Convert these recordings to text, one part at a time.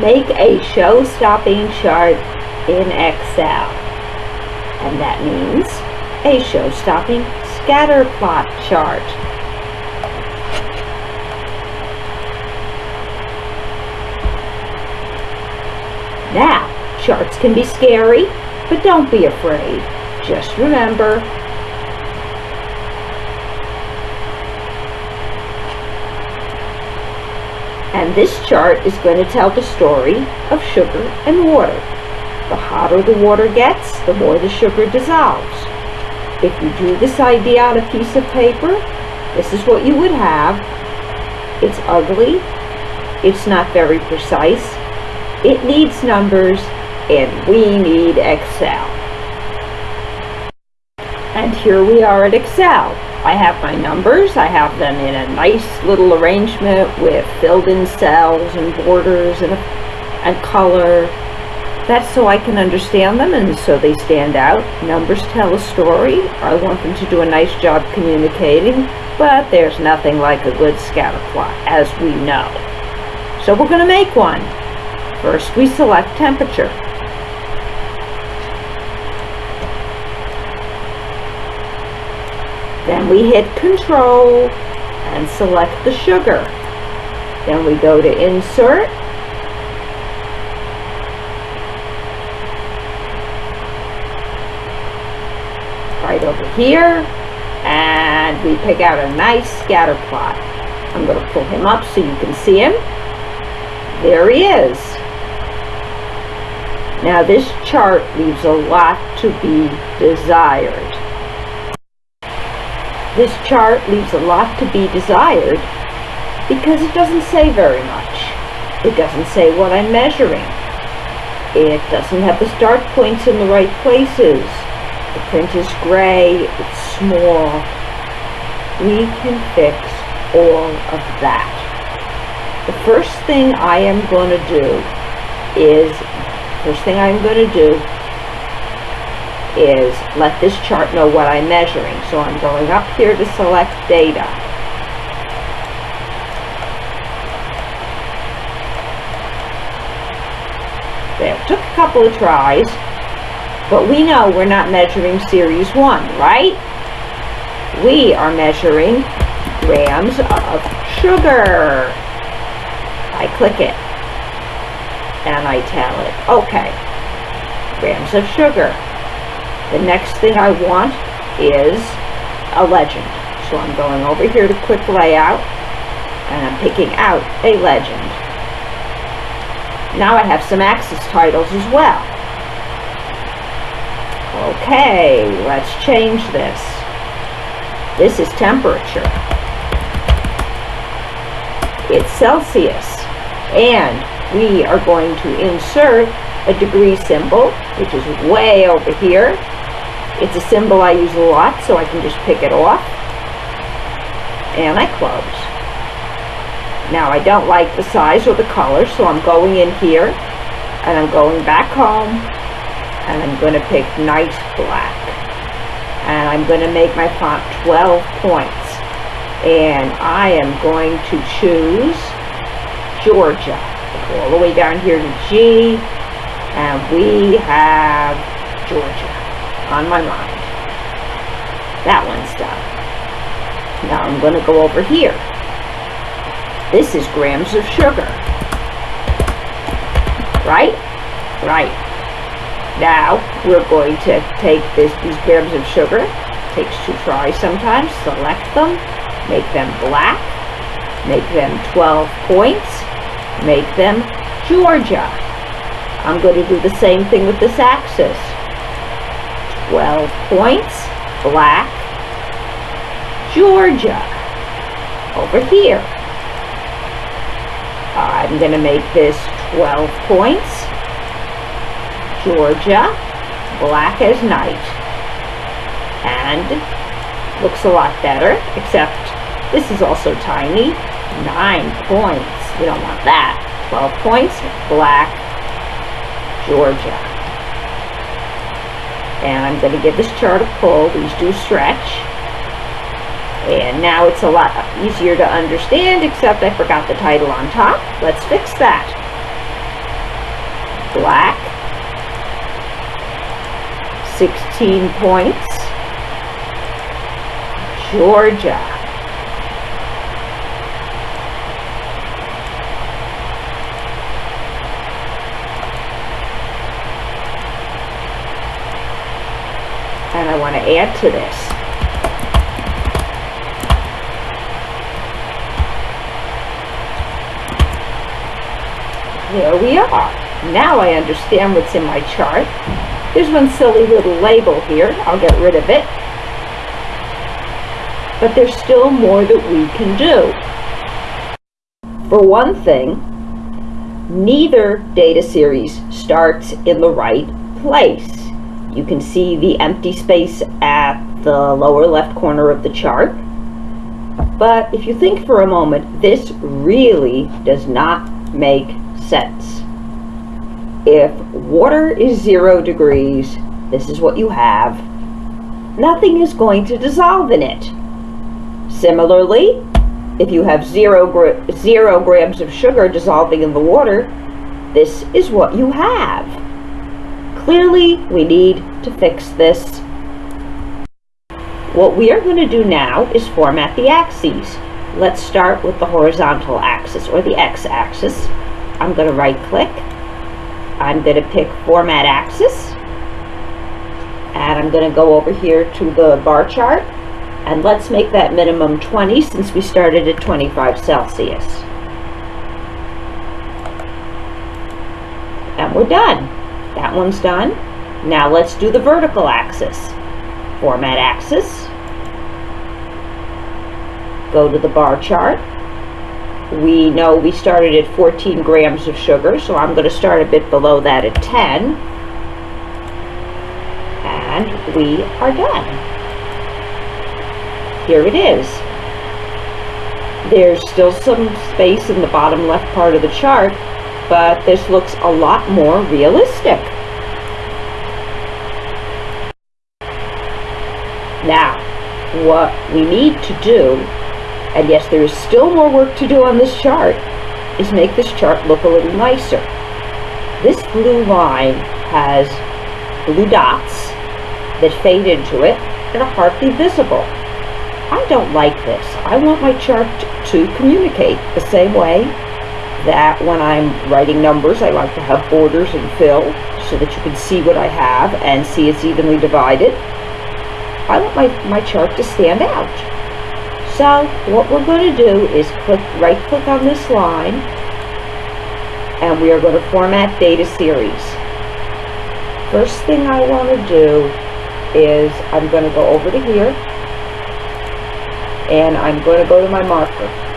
Make a show-stopping chart in Excel. And that means a show-stopping scatter plot chart. Now, charts can be scary, but don't be afraid. Just remember, and this chart is going to tell the story of sugar and water. The hotter the water gets, the more the sugar dissolves. If you drew this idea on a piece of paper, this is what you would have. It's ugly, it's not very precise, it needs numbers, and we need Excel. And here we are at Excel. I have my numbers, I have them in a nice little arrangement with filled in cells and borders and, and color. That's so I can understand them and so they stand out. Numbers tell a story. I want them to do a nice job communicating, but there's nothing like a good scatter plot, as we know. So we're going to make one. First we select temperature. Then we hit control and select the sugar. Then we go to insert. Right over here. And we pick out a nice scatter plot. I'm going to pull him up so you can see him. There he is. Now this chart leaves a lot to be desired. This chart leaves a lot to be desired because it doesn't say very much. It doesn't say what I'm measuring. It doesn't have the start points in the right places. The print is gray, it's small. We can fix all of that. The first thing I am going to do is, first thing I'm going to do is let this chart know what I'm measuring. So I'm going up here to select data. There, took a couple of tries, but we know we're not measuring series 1, right? We are measuring grams of sugar. I click it and I tell it, okay, grams of sugar. The next thing I want is a legend. So I'm going over here to quick layout and I'm picking out a legend. Now I have some axis titles as well. Okay, let's change this. This is temperature. It's Celsius. And we are going to insert a degree symbol, which is way over here. It's a symbol I use a lot, so I can just pick it off. And I close. Now I don't like the size or the color, so I'm going in here, and I'm going back home, and I'm going to pick nice black. And I'm going to make my font 12 points. And I am going to choose Georgia. All the way down here to G, and we have Georgia on my mind. That one's done. Now I'm going to go over here. This is grams of sugar. Right? Right. Now we're going to take this, these grams of sugar. Takes two tries sometimes. Select them. Make them black. Make them 12 points. Make them Georgia. I'm going to do the same thing with this axis. 12 points, black, Georgia, over here. I'm going to make this 12 points, Georgia, black as night, and looks a lot better, except this is also tiny, 9 points, we don't want that, 12 points, black, Georgia and I'm going to give this chart a pull. These do stretch. And now it's a lot easier to understand, except I forgot the title on top. Let's fix that. black, 16 points, Georgia. And I want to add to this. There we are. Now I understand what's in my chart. There's one silly little label here. I'll get rid of it. But there's still more that we can do. For one thing, neither data series starts in the right place. You can see the empty space at the lower left corner of the chart. But if you think for a moment, this really does not make sense. If water is zero degrees, this is what you have. Nothing is going to dissolve in it. Similarly, if you have zero, gra zero grams of sugar dissolving in the water, this is what you have. Clearly, we need to fix this. What we are going to do now is format the axes. Let's start with the horizontal axis, or the x-axis. I'm going to right click I'm going to pick Format Axis. And I'm going to go over here to the bar chart. And let's make that minimum 20 since we started at 25 Celsius. And we're done. That one's done. Now let's do the vertical axis. Format Axis. Go to the bar chart we know we started at 14 grams of sugar, so I'm going to start a bit below that at 10. And we are done. Here it is. There's still some space in the bottom left part of the chart, but this looks a lot more realistic. Now, what we need to do and yes, there is still more work to do on this chart, is make this chart look a little nicer. This blue line has blue dots that fade into it and are hardly visible. I don't like this. I want my chart to communicate the same way that when I'm writing numbers, I like to have borders and fill so that you can see what I have and see it's evenly divided. I want my, my chart to stand out. So what we're going to do is click right click on this line and we are going to format data series. First thing I want to do is I'm going to go over to here and I'm going to go to my marker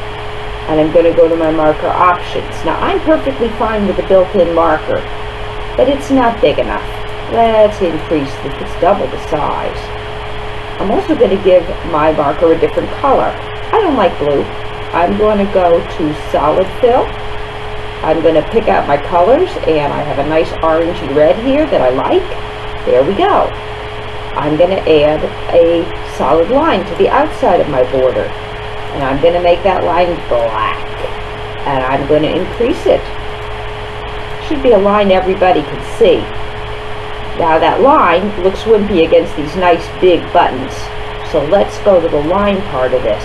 and I'm going to go to my marker options. Now I'm perfectly fine with the built-in marker but it's not big enough. Let's increase it. It's double the size. I'm also going to give my marker a different color. I don't like blue. I'm going to go to solid fill. I'm going to pick out my colors and I have a nice orangey red here that I like. There we go. I'm going to add a solid line to the outside of my border. And I'm going to make that line black. And I'm going to increase it. Should be a line everybody can see. Now that line looks wimpy against these nice big buttons. So let's go to the line part of this.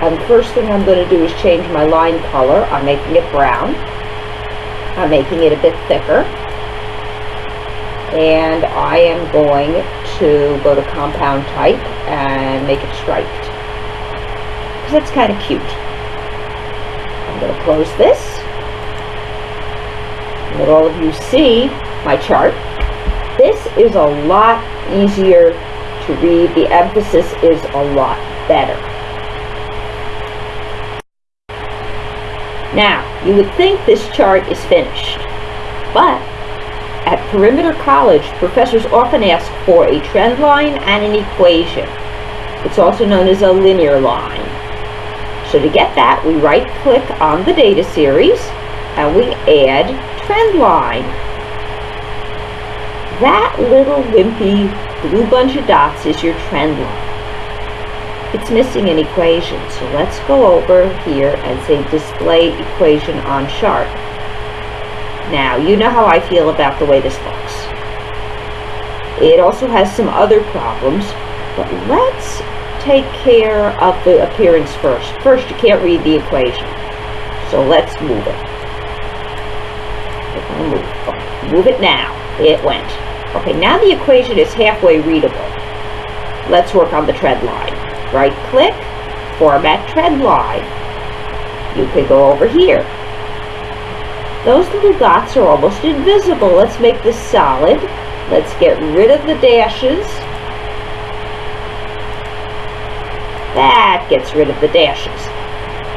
And first thing I'm going to do is change my line color. I'm making it brown. I'm making it a bit thicker. And I am going to go to compound type and make it striped. That's kind of cute. I'm going to close this. Let all of you see my chart. This is a lot easier to read. The emphasis is a lot better. Now, you would think this chart is finished, but at Perimeter College, professors often ask for a trend line and an equation. It's also known as a linear line. So to get that, we right-click on the data series and we add trend line. That little wimpy blue bunch of dots is your trend line. It's missing an equation, so let's go over here and say display equation on chart. Now, you know how I feel about the way this looks. It also has some other problems, but let's take care of the appearance first. First, you can't read the equation, so let's move it. Move, it now. It went. Okay, now the equation is halfway readable. Let's work on the trend line. Right click, format trend line. You could go over here. Those little dots are almost invisible. Let's make this solid. Let's get rid of the dashes. That gets rid of the dashes.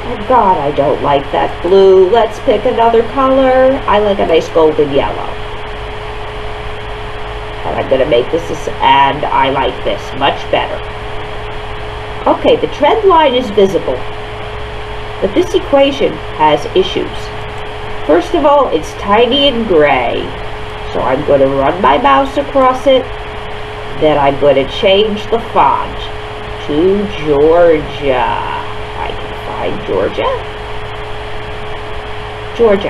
Oh God, I don't like that blue. Let's pick another color. I like a nice golden yellow. And I'm going to make this, and I like this much better. Okay, the trend line is visible. But this equation has issues. First of all, it's tiny and gray. So I'm going to run my mouse across it. Then I'm going to change the font to Georgia. I can find Georgia. Georgia.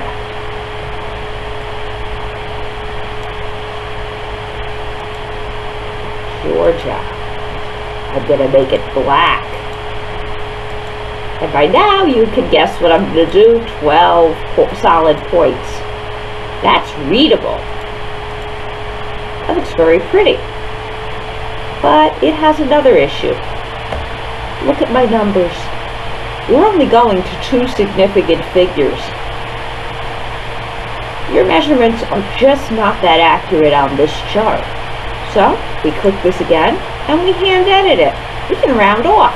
Georgia. I'm going to make it black. And by now you can guess what I'm going to do. 12 po solid points. That's readable. That looks very pretty. But it has another issue. Look at my numbers. We're only going to two significant figures. Your measurements are just not that accurate on this chart. So, we click this again, and we hand edit it. We can round off.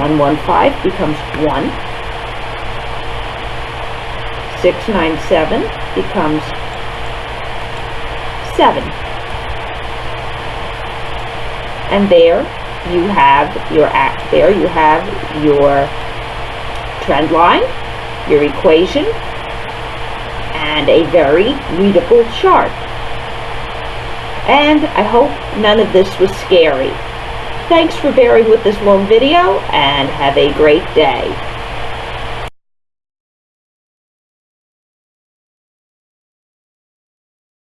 115 becomes 1. 697 becomes 7. And there you have your act there you have your trend line, your equation, and a very readable chart. And I hope none of this was scary. Thanks for bearing with this long video and have a great day.